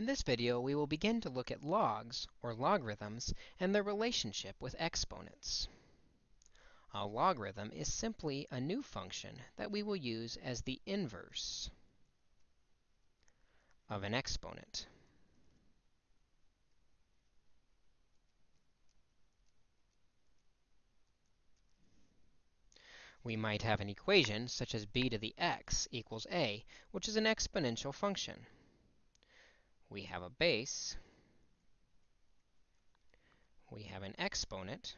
In this video, we will begin to look at logs, or logarithms, and their relationship with exponents. A logarithm is simply a new function that we will use as the inverse of an exponent. We might have an equation such as b to the x equals a, which is an exponential function we have a base, we have an exponent,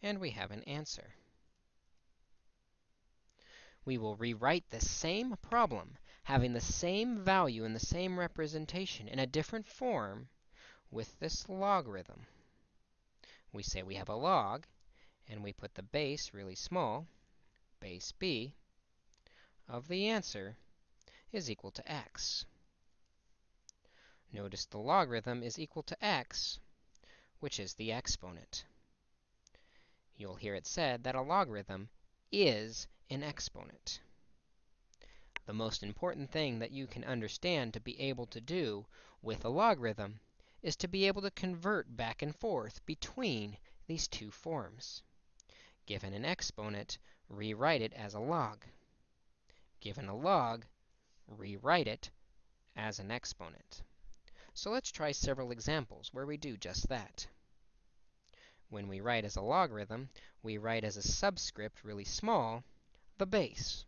and we have an answer. We will rewrite the same problem, having the same value in the same representation in a different form with this logarithm. We say we have a log, and we put the base really small, base b, of the answer is equal to x. Notice the logarithm is equal to x, which is the exponent. You'll hear it said that a logarithm is an exponent. The most important thing that you can understand to be able to do with a logarithm is to be able to convert back and forth between these two forms. Given an exponent, rewrite it as a log. Given a log, rewrite it as an exponent. So let's try several examples where we do just that. When we write as a logarithm, we write as a subscript really small the base.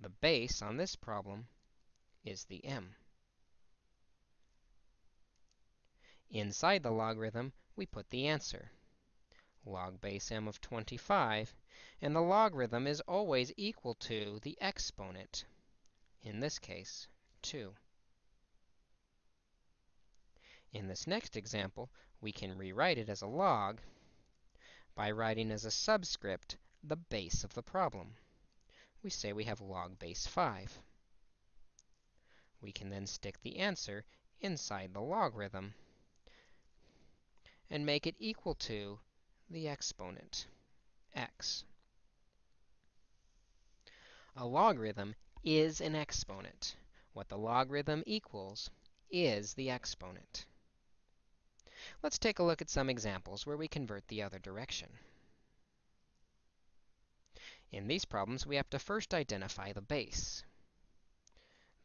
The base on this problem is the m. Inside the logarithm, we put the answer, log base m of 25, and the logarithm is always equal to the exponent in this case, 2. In this next example, we can rewrite it as a log by writing as a subscript the base of the problem. We say we have log base 5. We can then stick the answer inside the logarithm and make it equal to the exponent, x. A logarithm is an exponent. What the logarithm equals is the exponent. Let's take a look at some examples where we convert the other direction. In these problems, we have to first identify the base.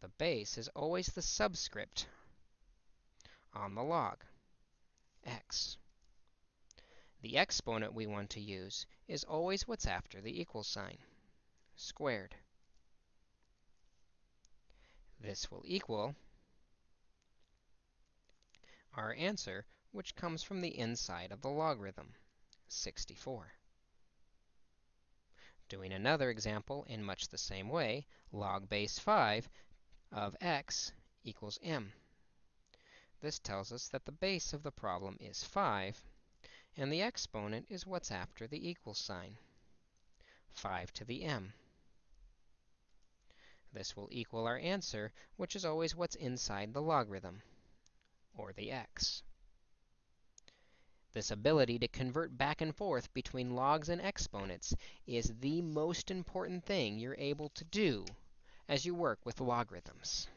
The base is always the subscript on the log, x. The exponent we want to use is always what's after the equal sign, squared. This will equal our answer, which comes from the inside of the logarithm, 64. Doing another example in much the same way, log base 5 of x equals m. This tells us that the base of the problem is 5, and the exponent is what's after the equal sign, 5 to the m. This will equal our answer, which is always what's inside the logarithm, or the x. This ability to convert back and forth between logs and exponents is the most important thing you're able to do as you work with logarithms.